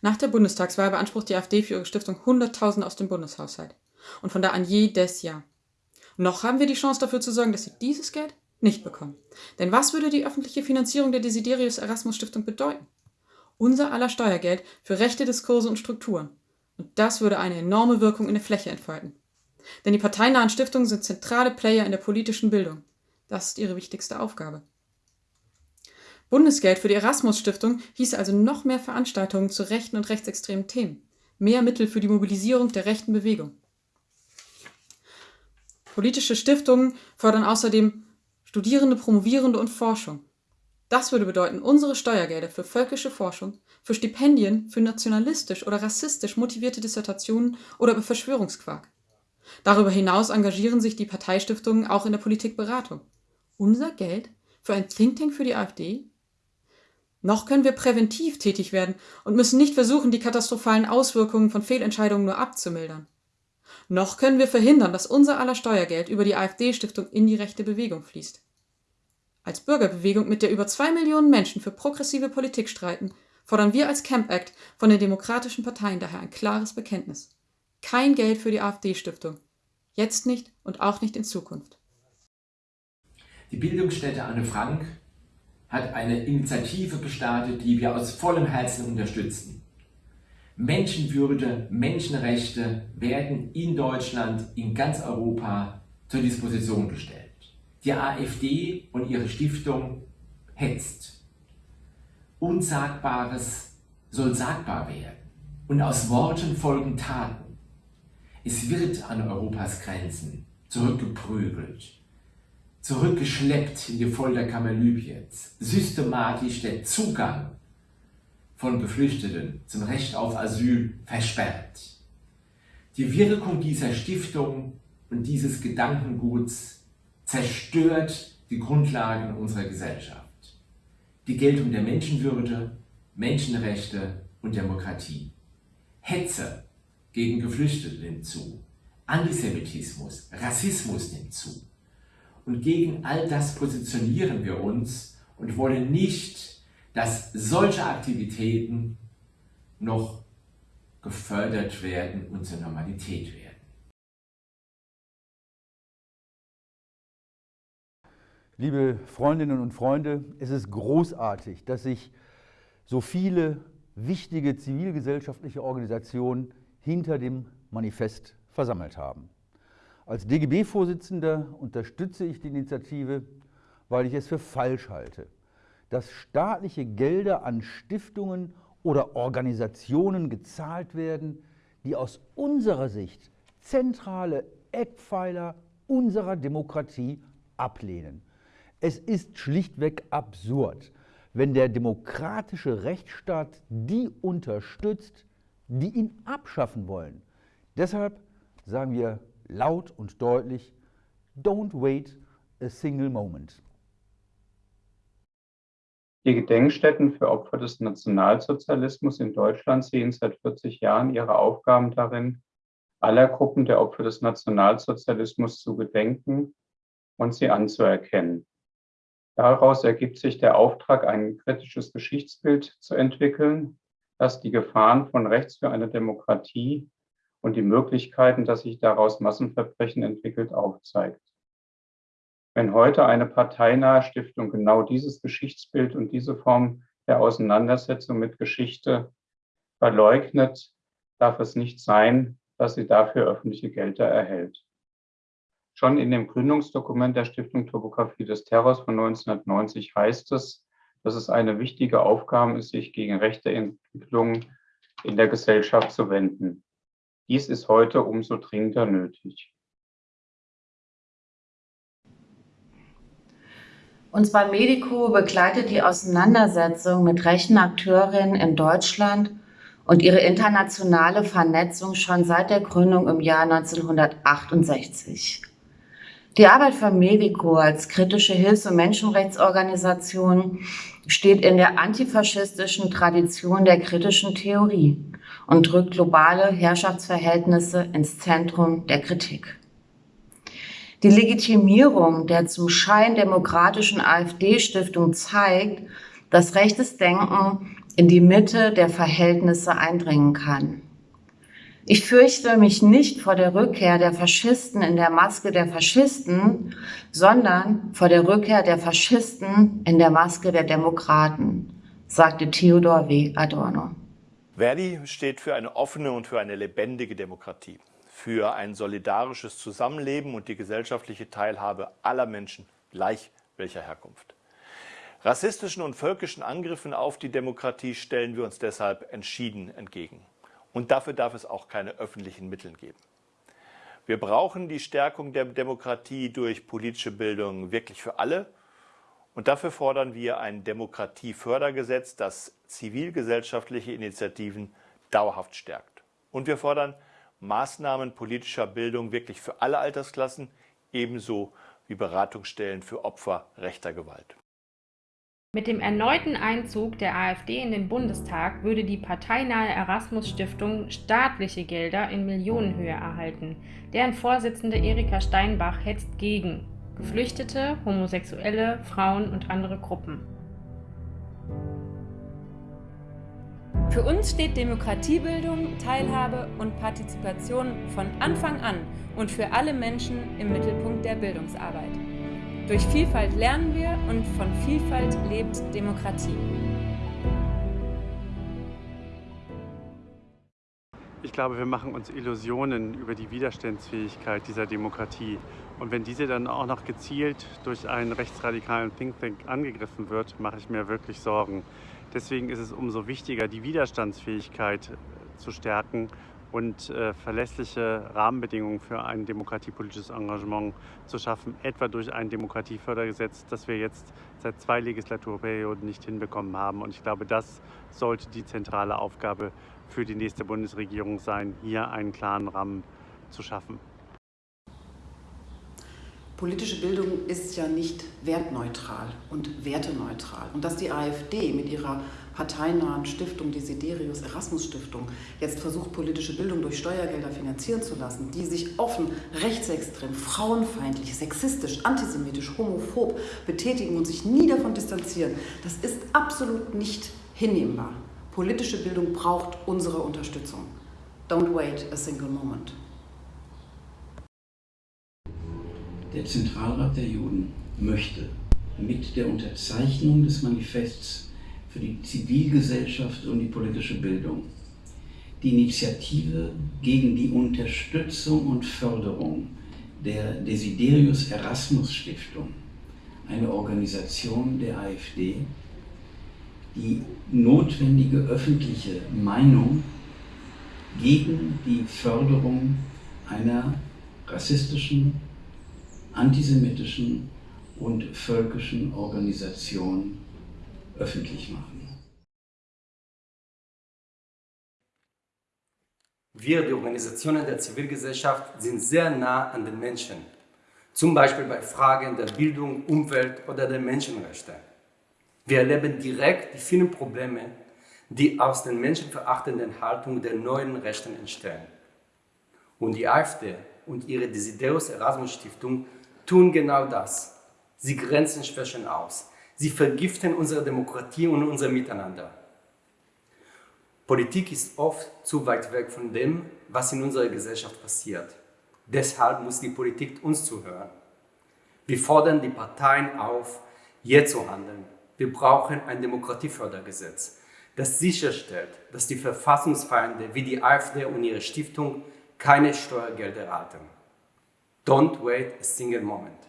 Nach der Bundestagswahl beansprucht die AfD für ihre Stiftung 100.000 aus dem Bundeshaushalt. Und von da an jedes Jahr. Noch haben wir die Chance dafür zu sorgen, dass sie dieses Geld nicht bekommen. Denn was würde die öffentliche Finanzierung der Desiderius Erasmus Stiftung bedeuten? Unser aller Steuergeld für rechte Diskurse und Strukturen. Und das würde eine enorme Wirkung in der Fläche entfalten. Denn die parteinahen Stiftungen sind zentrale Player in der politischen Bildung. Das ist ihre wichtigste Aufgabe. Bundesgeld für die Erasmus-Stiftung hieß also noch mehr Veranstaltungen zu rechten und rechtsextremen Themen, mehr Mittel für die Mobilisierung der rechten Bewegung. Politische Stiftungen fördern außerdem Studierende, Promovierende und Forschung. Das würde bedeuten, unsere Steuergelder für völkische Forschung, für Stipendien, für nationalistisch oder rassistisch motivierte Dissertationen oder über Verschwörungsquark. Darüber hinaus engagieren sich die Parteistiftungen auch in der Politikberatung. Unser Geld für ein Think Tank für die AfD? Noch können wir präventiv tätig werden und müssen nicht versuchen, die katastrophalen Auswirkungen von Fehlentscheidungen nur abzumildern. Noch können wir verhindern, dass unser aller Steuergeld über die AfD-Stiftung in die rechte Bewegung fließt. Als Bürgerbewegung, mit der über zwei Millionen Menschen für progressive Politik streiten, fordern wir als Camp Act von den demokratischen Parteien daher ein klares Bekenntnis. Kein Geld für die AfD-Stiftung. Jetzt nicht und auch nicht in Zukunft. Die Bildungsstätte Anne Frank hat eine Initiative gestartet, die wir aus vollem Herzen unterstützen. Menschenwürde, Menschenrechte werden in Deutschland, in ganz Europa zur Disposition gestellt. Die AfD und ihre Stiftung hetzt. Unsagbares soll sagbar werden und aus Worten folgen Taten. Es wird an Europas Grenzen zurückgeprügelt zurückgeschleppt in die Folterkammer Libyens, systematisch der Zugang von Geflüchteten zum Recht auf Asyl versperrt. Die Wirkung dieser Stiftung und dieses Gedankenguts zerstört die Grundlagen unserer Gesellschaft. Die Geltung der Menschenwürde, Menschenrechte und Demokratie. Hetze gegen Geflüchtete nimmt zu. Antisemitismus, Rassismus nimmt zu. Und gegen all das positionieren wir uns und wollen nicht, dass solche Aktivitäten noch gefördert werden und zur Normalität werden. Liebe Freundinnen und Freunde, es ist großartig, dass sich so viele wichtige zivilgesellschaftliche Organisationen hinter dem Manifest versammelt haben. Als DGB-Vorsitzender unterstütze ich die Initiative, weil ich es für falsch halte, dass staatliche Gelder an Stiftungen oder Organisationen gezahlt werden, die aus unserer Sicht zentrale Eckpfeiler unserer Demokratie ablehnen. Es ist schlichtweg absurd, wenn der demokratische Rechtsstaat die unterstützt, die ihn abschaffen wollen. Deshalb sagen wir laut und deutlich, don't wait a single moment. Die Gedenkstätten für Opfer des Nationalsozialismus in Deutschland sehen seit 40 Jahren ihre Aufgaben darin, aller Gruppen der Opfer des Nationalsozialismus zu gedenken und sie anzuerkennen. Daraus ergibt sich der Auftrag, ein kritisches Geschichtsbild zu entwickeln, das die Gefahren von rechts für eine Demokratie und die Möglichkeiten, dass sich daraus Massenverbrechen entwickelt, aufzeigt. Wenn heute eine parteinahe Stiftung genau dieses Geschichtsbild und diese Form der Auseinandersetzung mit Geschichte verleugnet, darf es nicht sein, dass sie dafür öffentliche Gelder erhält. Schon in dem Gründungsdokument der Stiftung Topografie des Terrors von 1990 heißt es, dass es eine wichtige Aufgabe ist, sich gegen rechte Entwicklungen in der Gesellschaft zu wenden. Dies ist heute umso dringender nötig. Uns bei Medico begleitet die Auseinandersetzung mit rechten Akteurinnen in Deutschland und ihre internationale Vernetzung schon seit der Gründung im Jahr 1968. Die Arbeit von Medico als kritische Hilfs- und Menschenrechtsorganisation steht in der antifaschistischen Tradition der kritischen Theorie und drückt globale Herrschaftsverhältnisse ins Zentrum der Kritik. Die Legitimierung der zum Schein demokratischen AfD-Stiftung zeigt, dass rechtes Denken in die Mitte der Verhältnisse eindringen kann. Ich fürchte mich nicht vor der Rückkehr der Faschisten in der Maske der Faschisten, sondern vor der Rückkehr der Faschisten in der Maske der Demokraten, sagte Theodor W. Adorno. Verdi steht für eine offene und für eine lebendige Demokratie, für ein solidarisches Zusammenleben und die gesellschaftliche Teilhabe aller Menschen, gleich welcher Herkunft. Rassistischen und völkischen Angriffen auf die Demokratie stellen wir uns deshalb entschieden entgegen. Und dafür darf es auch keine öffentlichen Mittel geben. Wir brauchen die Stärkung der Demokratie durch politische Bildung wirklich für alle. Und dafür fordern wir ein Demokratiefördergesetz, das zivilgesellschaftliche Initiativen dauerhaft stärkt. Und wir fordern Maßnahmen politischer Bildung wirklich für alle Altersklassen, ebenso wie Beratungsstellen für Opfer rechter Gewalt. Mit dem erneuten Einzug der AfD in den Bundestag würde die parteinahe Erasmus-Stiftung staatliche Gelder in Millionenhöhe erhalten. Deren Vorsitzende Erika Steinbach hetzt gegen Geflüchtete, Homosexuelle, Frauen und andere Gruppen. Für uns steht Demokratiebildung, Teilhabe und Partizipation von Anfang an und für alle Menschen im Mittelpunkt der Bildungsarbeit. Durch Vielfalt lernen wir und von Vielfalt lebt Demokratie. Ich glaube, wir machen uns Illusionen über die Widerstandsfähigkeit dieser Demokratie. Und wenn diese dann auch noch gezielt durch einen rechtsradikalen Think Tank angegriffen wird, mache ich mir wirklich Sorgen. Deswegen ist es umso wichtiger, die Widerstandsfähigkeit zu stärken und äh, verlässliche Rahmenbedingungen für ein demokratiepolitisches Engagement zu schaffen, etwa durch ein Demokratiefördergesetz, das wir jetzt seit zwei Legislaturperioden nicht hinbekommen haben. Und ich glaube, das sollte die zentrale Aufgabe für die nächste Bundesregierung sein, hier einen klaren Rahmen zu schaffen. Politische Bildung ist ja nicht wertneutral und werteneutral. Und dass die AfD mit ihrer parteinahen Stiftung, die Siderius Erasmus Stiftung, jetzt versucht, politische Bildung durch Steuergelder finanzieren zu lassen, die sich offen rechtsextrem, frauenfeindlich, sexistisch, antisemitisch, homophob betätigen und sich nie davon distanzieren, das ist absolut nicht hinnehmbar. Politische Bildung braucht unsere Unterstützung. Don't wait a single moment. Der Zentralrat der Juden möchte mit der Unterzeichnung des Manifests für die Zivilgesellschaft und die politische Bildung. Die Initiative gegen die Unterstützung und Förderung der Desiderius Erasmus Stiftung, eine Organisation der AfD, die notwendige öffentliche Meinung gegen die Förderung einer rassistischen, antisemitischen und völkischen Organisation öffentlich machen. Wir, die Organisationen der Zivilgesellschaft, sind sehr nah an den Menschen, zum Beispiel bei Fragen der Bildung, Umwelt oder der Menschenrechte. Wir erleben direkt die vielen Probleme, die aus den menschenverachtenden Haltungen der neuen Rechten entstehen. Und die AfD und ihre Desiderius Erasmus Stiftung tun genau das. Sie grenzen Schwächen aus. Sie vergiften unsere Demokratie und unser Miteinander. Politik ist oft zu weit weg von dem, was in unserer Gesellschaft passiert. Deshalb muss die Politik uns zuhören. Wir fordern die Parteien auf, jetzt zu handeln. Wir brauchen ein Demokratiefördergesetz, das sicherstellt, dass die Verfassungsfeinde wie die AfD und ihre Stiftung keine Steuergelder erhalten. Don't wait a single moment.